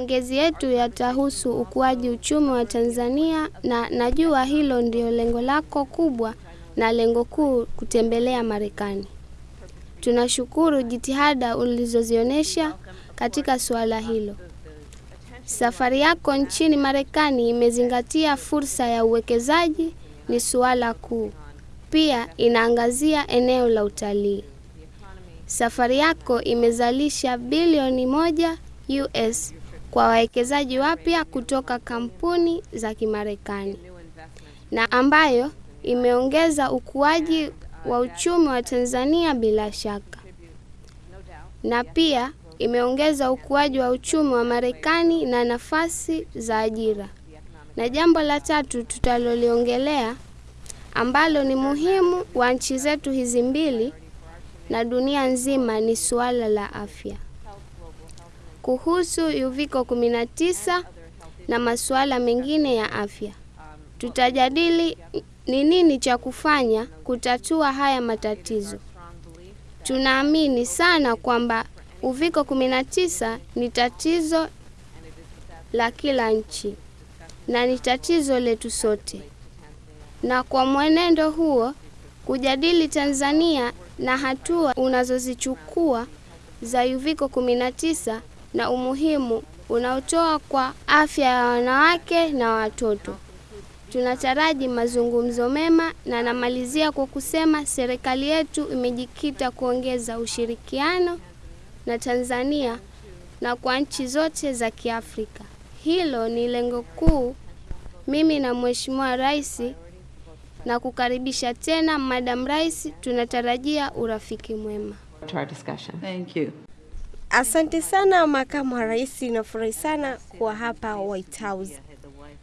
Maongezi yetu yatahusu ukuaji uchumi wa Tanzania na najua hilo ndio lengo lako kubwa na lengo kuu kutembelea Marekani. Tunashukuru jitihada ulizozionyesha katika suala hilo. Safari yako nchini Marekani imezingatia fursa ya uwekezaji ni suala kuu. Pia inaangazia eneo la utalii. Safari yako imezalisha bilioni moja US kwa wawekezaji wapya kutoka kampuni za Kimarekani na ambayo imeongeza ukuaji wa uchumi wa Tanzania bila shaka, na pia imeongeza ukuaji wa uchumi wa Marekani na nafasi za ajira. Na jambo la tatu tutaloliongelea ambalo ni muhimu wa nchi zetu hizi mbili na dunia nzima ni suala la afya. Kuhusu uviko 19 na masuala mengine ya afya, tutajadili ni nini cha kufanya kutatua haya matatizo. Tunaamini sana kwamba uviko 19 ni tatizo la kila nchi na ni tatizo letu sote, na kwa mwenendo huo kujadili Tanzania na hatua unazozichukua za uviko 19 na umuhimu unaotoa kwa afya ya wanawake na watoto. Tunataraji mazungumzo mema na namalizia kwa kusema serikali yetu imejikita kuongeza ushirikiano na Tanzania na kwa nchi zote za Kiafrika. Hilo ni lengo kuu. Mimi na Mheshimiwa Rais na kukaribisha tena Madam Rais, tunatarajia urafiki mwema. to our discussion. Thank you. Asante sana makamu wa rais, nafurahi sana kuwa hapa White House.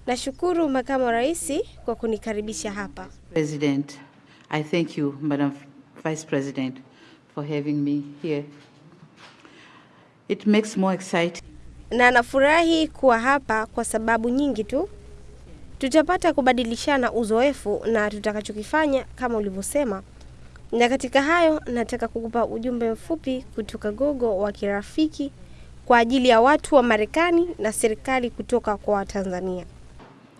Nashukuru makamu wa rais kwa kunikaribisha hapa. President, I thank you, Madam Vice President, for having me here. It makes more exciting na nafurahi kuwa hapa kwa sababu nyingi tu. Tutapata kubadilishana uzoefu na tutakachokifanya kama ulivyosema, na katika hayo nataka kukupa ujumbe mfupi kutoka Gogo wa kirafiki kwa ajili ya watu wa Marekani na serikali kutoka kwa Watanzania.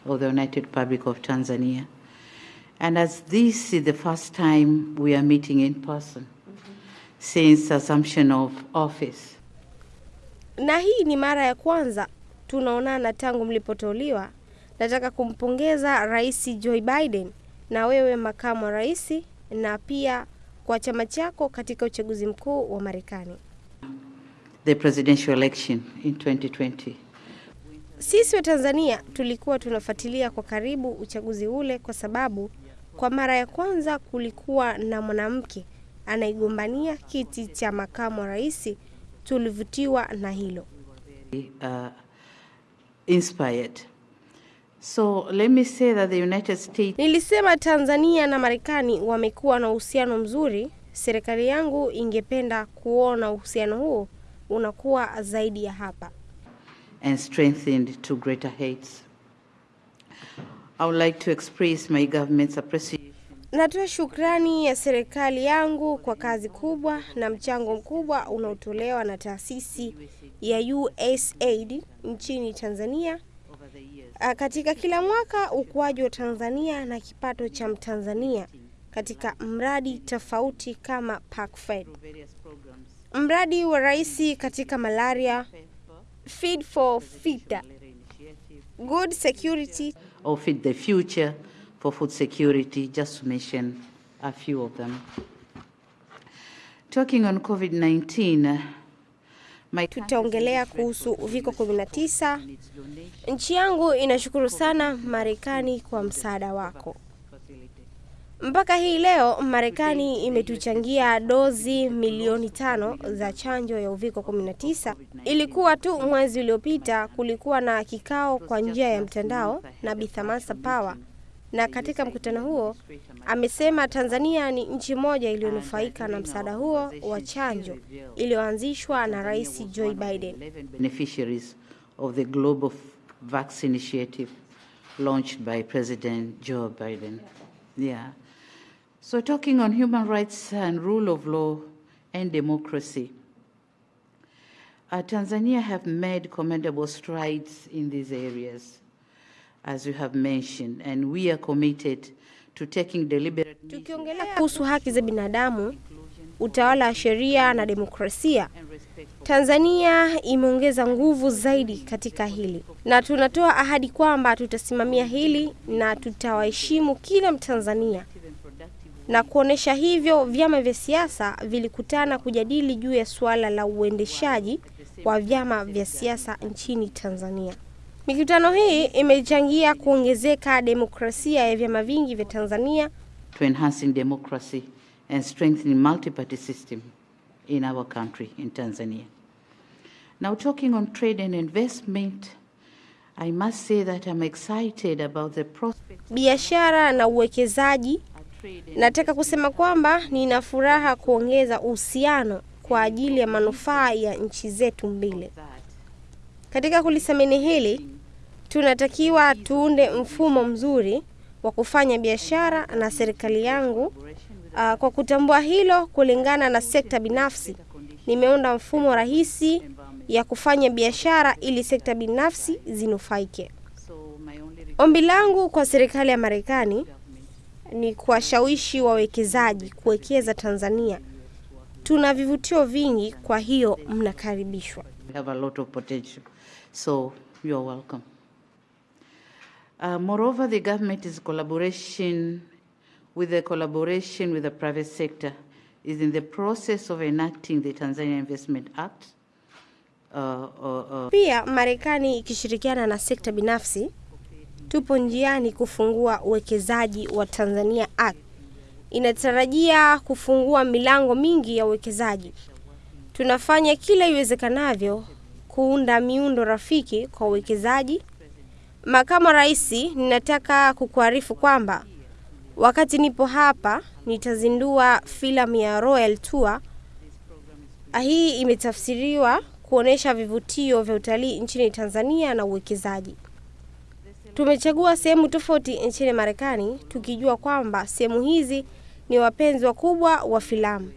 of the United Republic of Tanzania. And as this is the first time we are meeting in person since assumption of office, na hii ni mara ya kwanza tunaonana tangu mlipoteuliwa. Nataka kumpongeza Rais Joe Biden na wewe makamu wa rais, na pia kwa chama chako katika uchaguzi mkuu wa Marekani. the presidential election in 2020. Sisi wa Tanzania tulikuwa tunafuatilia kwa karibu uchaguzi ule, kwa sababu kwa mara ya kwanza kulikuwa na mwanamke anaigombania kiti cha makamu wa rais. Tulivutiwa na hilo. uh, inspired. So let me say that the United States Nilisema Tanzania na Marekani wamekuwa na uhusiano mzuri. Serikali yangu ingependa kuona uhusiano huo unakuwa zaidi ya hapa. and strengthened to greater heights. I would like to express my government's appreciation Natoa shukrani ya serikali yangu kwa kazi kubwa na mchango mkubwa unaotolewa na taasisi ya USAID nchini Tanzania. Katika kila mwaka ukuaji wa Tanzania na kipato cha Mtanzania katika mradi tofauti kama PACFED. Mradi wa rais katika malaria, Feed for Future, Good Security, or Feed the Future for food security, just to mention a few of them. Talking on COVID-19, uh, my tutaongelea kuhusu uviko 19. its Nchi yangu inashukuru sana Marekani kwa msaada wako. Mpaka hii leo Marekani imetuchangia dozi milioni tano za chanjo ya uviko 19. Ilikuwa tu mwezi uliopita kulikuwa na kikao kwa njia ya mtandao na bithamasa Power, na katika mkutano huo amesema Tanzania ni nchi moja iliyonufaika na msaada huo wa chanjo iliyoanzishwa na Rais Joe Biden. beneficiaries of the Global Vaccine Initiative launched by President Joe Biden. Yeah. So, talking on human rights and rule of law and democracy, Uh, Tanzania have made commendable strides in these areas, as you have mentioned, and we are committed to taking deliberate Tukiongelea kuhusu haki za binadamu, utawala wa sheria na demokrasia, Tanzania imeongeza nguvu zaidi katika hili, na tunatoa ahadi kwamba tutasimamia hili na tutawaheshimu kila Mtanzania. Na kuonesha hivyo, vyama vya siasa vilikutana kujadili juu ya suala la uendeshaji wa vyama vya siasa nchini Tanzania. Mikutano hii imechangia kuongezeka demokrasia ya vyama vingi vya Tanzania to enhancing democracy and strengthening multi-party system in our country, in Tanzania. Now, talking on trade and investment, I must say that I'm excited about the prospect. biashara na uwekezaji. Nataka kusema kwamba nina furaha kuongeza uhusiano kwa ajili ya manufaa ya nchi zetu mbili. Katika kulisamini hili, tunatakiwa tuunde mfumo mzuri wa kufanya biashara na serikali yangu. Uh, kwa kutambua hilo, kulingana na sekta binafsi, nimeunda mfumo rahisi ya kufanya biashara ili sekta binafsi zinufaike. Ombi langu kwa serikali ya Marekani ni kuwashawishi wawekezaji kuwekeza Tanzania. Tuna vivutio vingi, kwa hiyo mnakaribishwa. Have a lot of potential, so you're welcome. Uh, moreover, the government is collaboration with the collaboration with the private sector is in the process of enacting the Tanzania Investment Act. Uh, uh, uh, Pia Marekani ikishirikiana na sekta binafsi, tupo njiani kufungua uwekezaji wa Tanzania Act. Inatarajia kufungua milango mingi ya uwekezaji. Tunafanya kila iwezekanavyo kuunda miundo rafiki kwa uwekezaji. Makamu Rais, ninataka kukuarifu kwamba wakati nipo hapa nitazindua filamu ya Royal Tour. Hii imetafsiriwa kuonesha vivutio vya utalii nchini Tanzania na uwekezaji. Tumechagua sehemu tofauti nchini Marekani tukijua kwamba sehemu hizi ni wapenzi wakubwa wa filamu.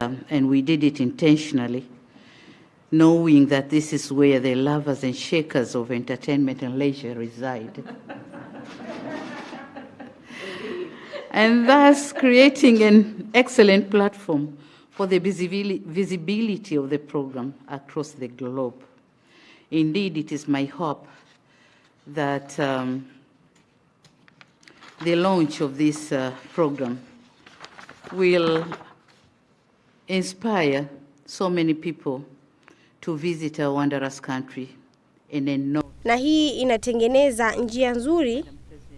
um, and we did it intentionally, knowing that this is where the lovers and shakers of entertainment and leisure reside. and thus creating an excellent platform for the visibili- visibility of the program across the globe. Indeed, it is my hope that um, the launch of this uh, program will inspire so many people to visit a wondrous country and then know Na hii inatengeneza njia nzuri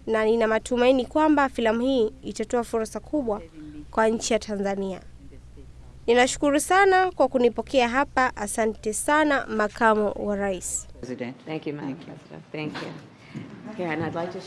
na nina matumaini kwamba filamu hii itatoa fursa kubwa kwa nchi ya Tanzania. Ninashukuru sana kwa kunipokea hapa. Asante sana makamu wa rais. President. Thank you, Madam President. Thank you. Yeah, and I'd like to.